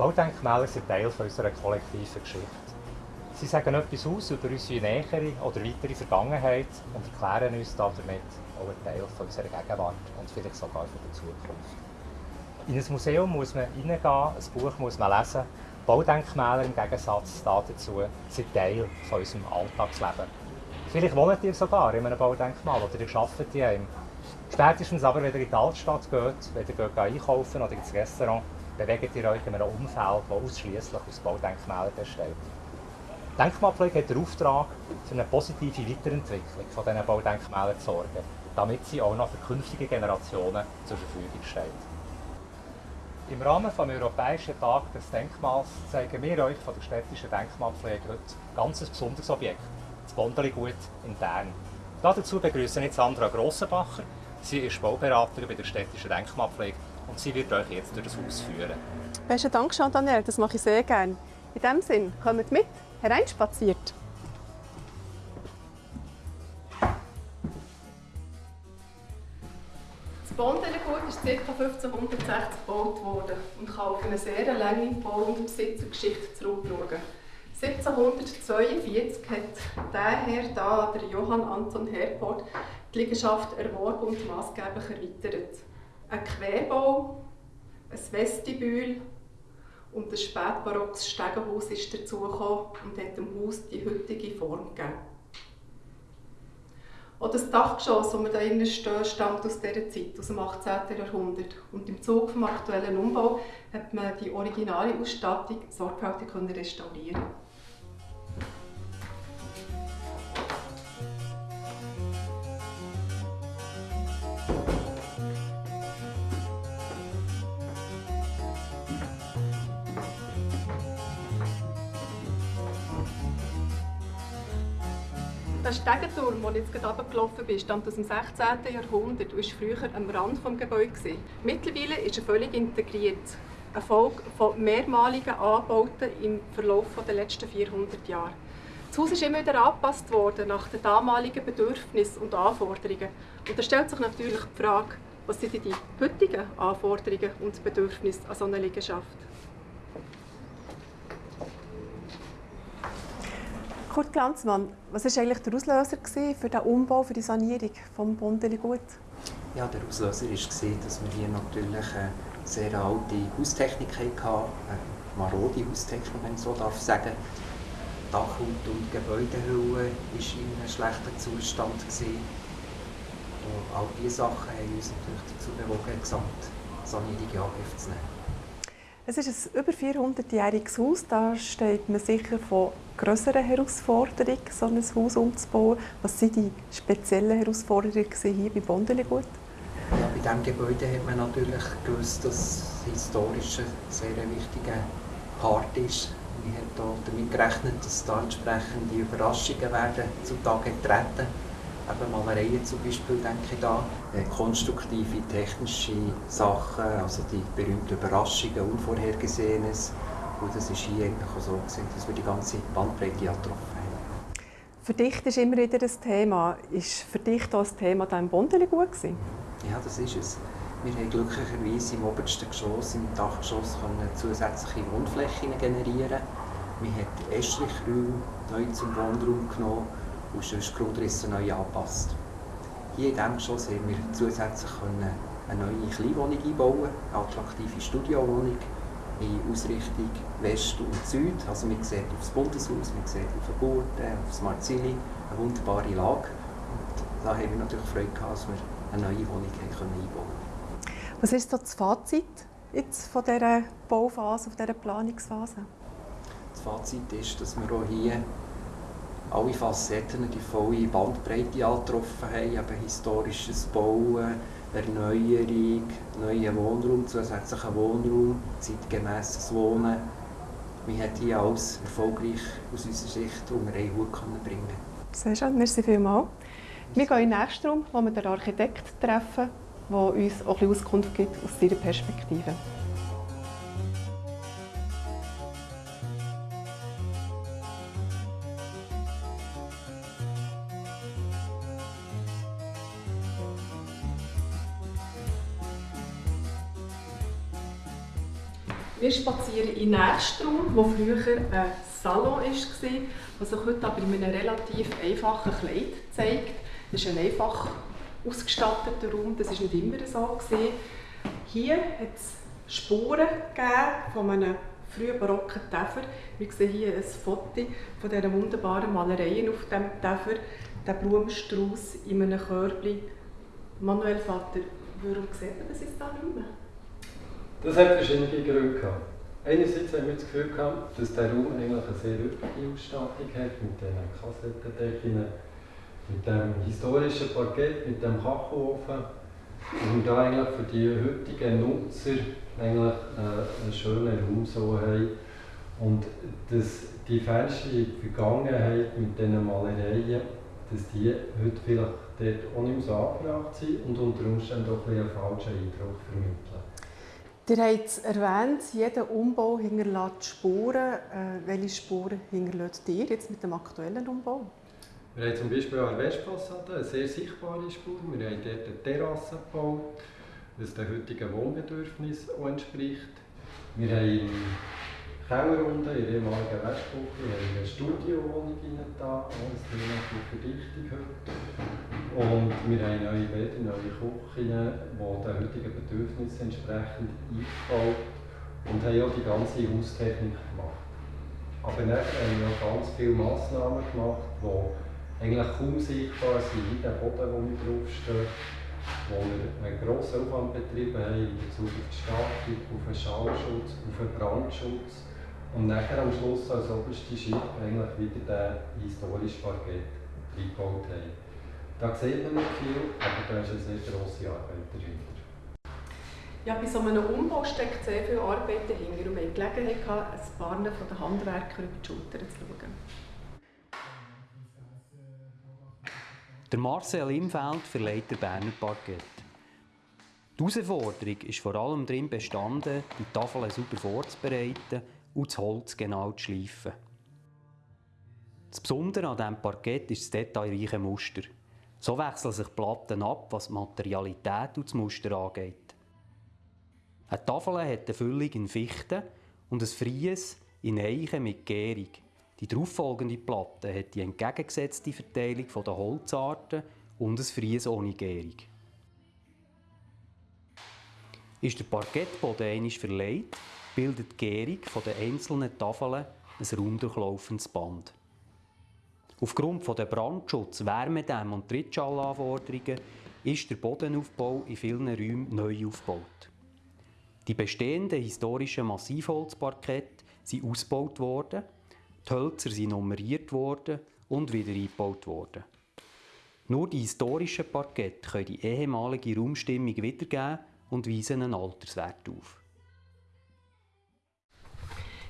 Baudenkmäler sind Teil unserer kollektiven Geschichte. Sie sagen etwas aus über unsere nähere oder weitere Vergangenheit und erklären uns damit auch einen Teil unserer Gegenwart und vielleicht sogar von der Zukunft. In ein Museum muss man reingehen, ein Buch muss man lesen. Baudenkmäler im Gegensatz dazu sind Teil von unserem Alltagsleben. Vielleicht wohnt ihr sogar in einem Baudenkmal oder ihr arbeitet in einem. Spätestens aber, wenn ihr in die Altstadt geht, wenn ihr einkaufen oder ins Restaurant, bewegt ihr euch in einem Umfeld, das ausschließlich aus Baudenkmälern besteht. Denkmalpflege hat den Auftrag, für eine positive Weiterentwicklung von diesen Baudenkmälern zu sorgen, damit sie auch noch für künftige Generationen zur Verfügung stehen. Im Rahmen des Europäischen Tag des Denkmals zeigen wir euch von der städtischen Denkmalpflege heute ein ganz besonderes Objekt, das Bondeligut in Bern. Dazu begrüße ich jetzt Sandra Grossenbacher. Sie ist Bauberaterin bei der städtischen Denkmalpflege sie wird euch jetzt durch das Haus führen. Besten Dank, Jean-Daniel, das mache ich sehr gerne. In diesem Sinn, kommt mit, hereinspaziert. Das Bondelegut ist ca. 1560 gebaut worden und kann auf eine sehr lange Bau- und Besitzergeschichte zurückschauen. 1742 hat der Herr da, der Johann Anton Herport, die Liegenschaft erworben und maßgeblich erweitert. Ein Querbau, ein Vestibül und ein spätbarockes Stegenhaus ist dazugekommen und hat dem Haus die heutige Form gegeben. Auch das Dachgeschoss, das wir hier innen stehen, stammt aus dieser Zeit, aus dem 18. Jahrhundert. Und im Zuge des aktuellen Umbau hat man die originale Ausstattung sorgfältig restaurieren Der Stegenturm, den jetzt gerade runtergelaufen bin, stammt aus dem 16. Jahrhundert und war früher am Rand des Gebäudes. Mittlerweile ist er völlig integriert. Eine Folge von mehrmaligen Anbauten im Verlauf der letzten 400 Jahre. Das Haus ist immer wieder angepasst worden nach den damaligen Bedürfnissen und Anforderungen. Und da stellt sich natürlich die Frage, was sind die heutigen Anforderungen und Bedürfnisse an so einer Liegenschaft? Kurt Glanzmann, was war eigentlich der Auslöser für den Umbau, für die Sanierung des Bondeli-Gut? Ja, der Auslöser war, dass wir hier natürlich eine sehr alte Haustechnik hatten, eine marode Haustechnik, wenn man so darf sagen. Dachhaut und Gebäudehülle war in einem schlechten Zustand. Und all diese Sachen haben uns natürlich dazu bewogen, die Gesamtsanierung in Angriff zu nehmen. Es ist ein über 400-jähriges Haus. Da steht man sicher von größeren Herausforderungen, so ein Haus umzubauen. Was waren die speziellen Herausforderungen hier bei Bondeligut? Ja, bei diesem Gebäude hat man natürlich gewusst, dass es historisch ein sehr wichtiger Part ist. Man hat damit gerechnet, dass da entsprechende Überraschungen werden zutage treten eben Malereien zum Beispiel, denke ich da, äh, konstruktive, technische Sachen, also die berühmten Überraschungen, Unvorhergesehenes. Und das war hier eigentlich auch so, gewesen, dass wir die ganze Bandbreite getroffen haben. Verdicht ist immer wieder ein Thema. Ist Verdicht auch ein Thema da im Bondeli gut gewesen? Ja, das ist es. Wir haben glücklicherweise im obersten Geschoss, im Dachgeschoss, zusätzliche Wohnflächen generieren. Wir haben Estrichräume neu zum Wohnraum genommen und sonst Grundrisse neu angepasst. Hier in diesem Geschoss haben wir zusätzlich eine neue Kleinwohnung einbauen, eine attraktive Studiowohnung in Ausrichtung West und Süd. Also man sieht auf das Bundeshaus, man sieht auf die Gurten, auf das Marzili, eine wunderbare Lage. Und da haben wir natürlich Freude gehabt, dass wir eine neue Wohnung einbauen können. Was ist das Fazit jetzt von dieser Bauphase, von dieser Planungsphase? Das Fazit ist, dass wir auch hier alle Facetten, die volle Bandbreite angetroffen haben, eben historisches Bauen, Erneuerung, neuer Wohnraum, zusätzlicher Wohnraum, zeitgemäßes Wohnen. Wir hat hier alles erfolgreich aus unserer Sicht unter einen Hut bringen Sehr schön, merci vielmals. Wir gehen in den nächsten Raum, wo wir den Architekt treffen, der uns auch ein Auskunft gibt aus seiner Perspektive. Wir spazieren in den nächsten Raum, wo früher ein Salon war, was sich heute aber in einem relativ einfachen Kleid zeigt. Das ist ein einfach ausgestatteter Raum, das war nicht immer so. Gewesen. Hier hat es Spuren gegeben von einem frühen barocken Täfer. Wir sehen hier ein Foto von dieser wunderbaren Malereien auf dem Täfer, der Blumenstrauß in einem Körbchen. Manuel Vater, warum sieht man das jetzt da nicht mehr? Das hat verschiedene Gründe gehabt. Einerseits haben wir das Gefühl gehabt, dass der Raum eigentlich eine sehr üppige Ausstattung hat, mit diesen Kassettendecken, mit dem historischen Parkett, mit dem Kachelofen. Und da eigentlich für die heutigen Nutzer eigentlich äh, einen schönen Raum so haben. Und dass die Fenster Vergangenheit mit diesen Malereien, dass die heute vielleicht dort auch nicht mehr so angebracht sind und unter Umständen auch ein einen falschen Eindruck vermitteln. Ihr habt es erwähnt, jeder Umbau hinterlässt Spuren. Äh, welche Spuren hinterlässt ihr jetzt mit dem aktuellen Umbau? Wir haben zum Beispiel an der Westfassade eine sehr sichtbare Spur. Wir haben dort eine Terrasse gebaut, was den heutigen Wohnbedürfnissen entspricht. Wir haben Keller unten, in der ehemaligen Westküche, eine Studiowohnung da, alles Thema für Verdichtung heute. Und wir haben neue Bäder, neue Küchen, die den heutigen Bedürfnissen entsprechend eingebaut und haben auch die ganze Haustechnik gemacht. Aber dann haben wir auch ganz viele Massnahmen gemacht, die eigentlich kaum sichtbar sind, wie der Boden, wo wir draufstehen, wo wir einen grossen Aufwand betrieben haben in Bezug auf die Stattung, auf den Schallschutz, auf den Brandschutz und nachher am Schluss als oberste Schicht eigentlich wieder den historischen Parkett eingebaut haben. Da sieht man nicht viel, aber da ist eine sehr grosse Arbeit dahinter. Ja, bei so einem Umbau steckt sehr viel Arbeit dahinter und wir hatten Gelegenheit, ein paar von den Handwerkern über die Schulter zu schauen. Der Marcel Imfeld verleiht der Berner Parkett. Die Herausforderung ist vor allem darin bestanden, die Tafeln sauber vorzubereiten und das Holz genau zu schleifen. Das Besondere an diesem Parkett ist das detailreiche Muster. So wechseln sich Platten ab, was die Materialität und das Muster angeht. Eine Tafel hat eine Füllung in Fichte und ein Fries in Eichen mit Gärung. Die darauffolgende Platte hat die entgegengesetzte Verteilung der Holzarten und ein Fries ohne Gärung. Ist der Parkettboden einmal verleiht, bildet die Gärung der einzelnen Tafeln ein raumdurchlaufendes Band. Aufgrund der Brandschutz-, Wärmedämm- und Trittschalanforderungen ist der Bodenaufbau in vielen Räumen neu aufgebaut. Die bestehenden historischen Massivholzparkette sind ausgebaut worden die Hölzer sind nummeriert worden und wieder eingebaut worden. Nur die historischen Parkette können die ehemalige Raumstimmung wiedergeben und weisen einen Alterswert auf.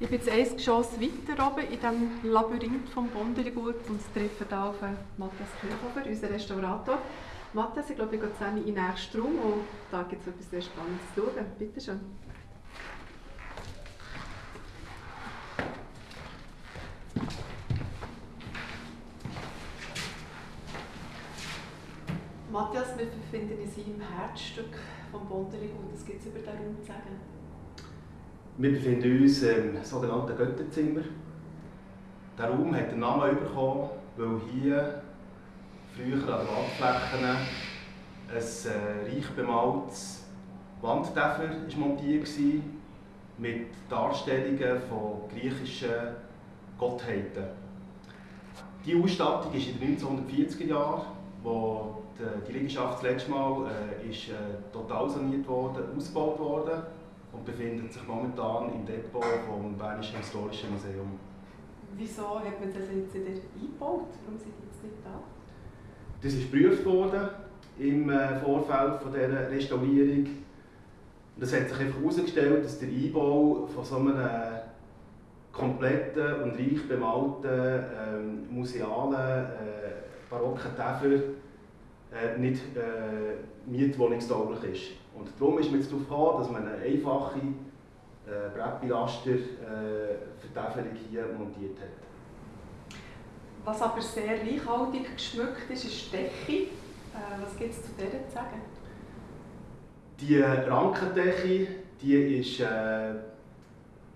Ich bin jetzt ein Geschoss weiter oben in diesem Labyrinth vom Bondergut und treffe hier auf Matthias Kirchhofer, unseren Restaurator. Matthias, ich glaube, ich gehe zusammen in den nächsten Raum und da gibt es etwas sehr Spannendes zu schauen. Bitte schön. Matthias, wir befinden uns im Herzstück vom Bonderigut. Was gibt es über diesen Raum zu sagen? Wir befinden uns im sogenannten Götterzimmer. Der Raum hat den Namen bekommen, weil hier früher an den Wandflächen ein äh, reich bemaltes Wandtäfer montiert war mit Darstellungen von griechischen Gottheiten. Die Ausstattung ist in den 1940er Jahren, wo die Liegenschaft das letzte Mal äh, ist äh, total saniert worden, ausgebaut worden und befindet sich momentan im Depot vom Bernischen Historischen Museum. Wieso hat man das jetzt wieder eingebaut? Warum sind die jetzt nicht da? Das ist geprüft worden im äh, Vorfeld von dieser Restaurierung. Und es hat sich einfach herausgestellt, dass der Einbau von so einem kompletten und reich bemalten ähm, musealen äh, barocken Täfer äh, nicht äh, mietwohnungstauglich ist. Und darum ist man jetzt darauf gekommen, dass man eine einfache äh, Brettpilaster-Vertäfelung äh, hier montiert hat. Was aber sehr reichhaltig geschmückt ist, ist die Decke. Äh, was gibt es zu der zu sagen? Die Rankendecke die ist äh,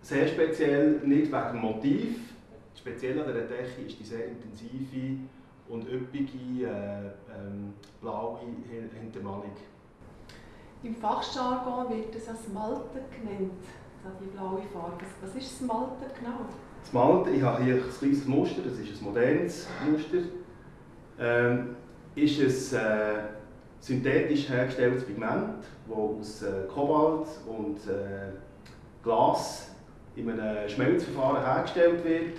sehr speziell, nicht wegen dem Motiv. Speziell an dieser Decke ist die sehr intensive und üppige äh, ähm, blaue Hintermalung. Im Fachjargon wird es als Malte genannt, die blaue Farbe. Was ist das Malte genau? Das Malte, ich habe hier ein kleines Muster, das ist ein modernes Muster. Ähm, ist ein äh, synthetisch hergestelltes Pigment, das aus äh, Kobalt und äh, Glas in einem Schmelzverfahren hergestellt wird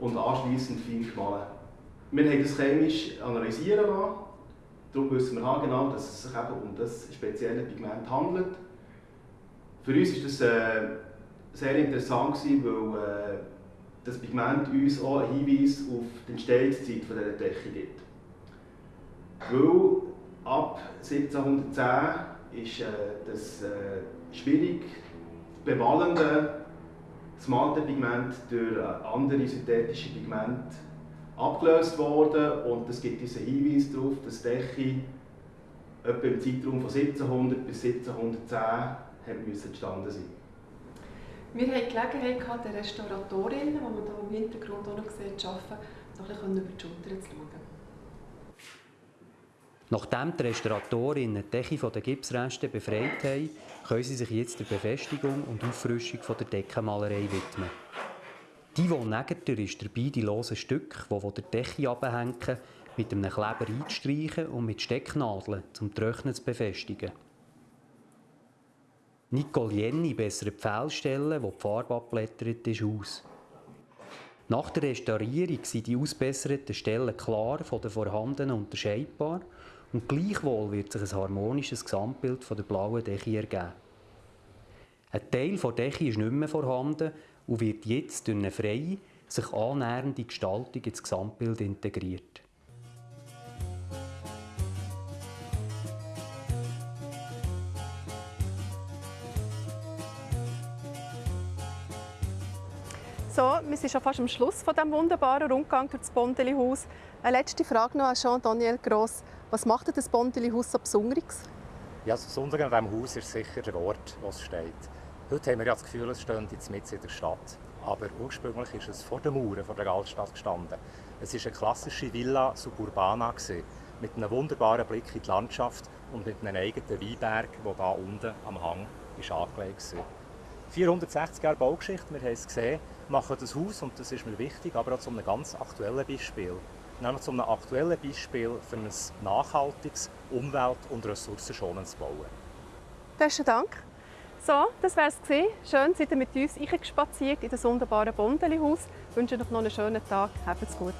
und anschließend fein gemahlen. Wir haben das chemisch analysieren lassen. Darum wissen wir genau, dass es sich eben um das spezielle Pigment handelt. Für uns war das äh, sehr interessant, weil äh, das Pigment uns auch einen Hinweis auf die Entstehungszeit dieser Decke gibt. Weil ab 1710 ist äh, das äh, schwierig bewallende Smaragdpigment durch andere synthetische Pigmente abgelöst worden und es gibt diesen Hinweis darauf, dass die Decke etwa im Zeitraum von 1700 bis 1710 entstanden sein Wir hatten die Gelegenheit, gehabt, den Restauratorinnen, die man hier im Hintergrund auch noch sieht, zu arbeiten, noch ein bisschen über die Schulter zu schauen. Nachdem die Restauratorinnen die Decke von den Gipsresten befreit haben, können sie sich jetzt der Befestigung und Auffrischung der Deckenmalerei widmen. Die Wohnnegerter ist dabei, die losen Stücke, die von der Decke abhängen, mit einem Kleber einzustreichen und mit Stecknadeln zum Trocknen zu befestigen. Nicole Jenny bessert die Pfehlstellen, wo die Farbe abblättert ist, aus. Nach der Restaurierung sind die ausbesserten Stellen klar von den vorhandenen unterscheidbar und gleichwohl wird sich ein harmonisches Gesamtbild von der blauen Decke ergeben. Ein Teil der Decke ist nicht mehr vorhanden und wird jetzt durch eine freie, sich annähernde Gestaltung ins Gesamtbild integriert. So, wir sind schon fast am Schluss von diesem wunderbaren Rundgang durch das Bondeli-Haus. Eine letzte Frage noch an Jean-Daniel Gross. Was macht das Bondeli-Haus so Besonderes? Ja, das Besondere an diesem Haus ist sicher der Ort, wo es steht. Heute haben wir ja das Gefühl, es steht jetzt mitten in der Stadt. Aber ursprünglich ist es vor den Mauern der Altstadt gestanden. Es war eine klassische Villa Suburbana mit einem wunderbaren Blick in die Landschaft und mit einem eigenen Weinberg, der hier unten am Hang ist angelegt war. 460 Jahre Baugeschichte, wir haben es gesehen, machen das Haus, und das ist mir wichtig, aber auch zu einem ganz aktuellen Beispiel. Nämlich zu einem aktuellen Beispiel für ein nachhaltiges, umwelt- und ressourcenschonendes Bauen. Besten Dank. So, das war es. Schön, seid ihr mit uns eingespaziert in das wunderbare Bondeli-Haus. Ich wünsche euch noch einen schönen Tag. Habt's gut.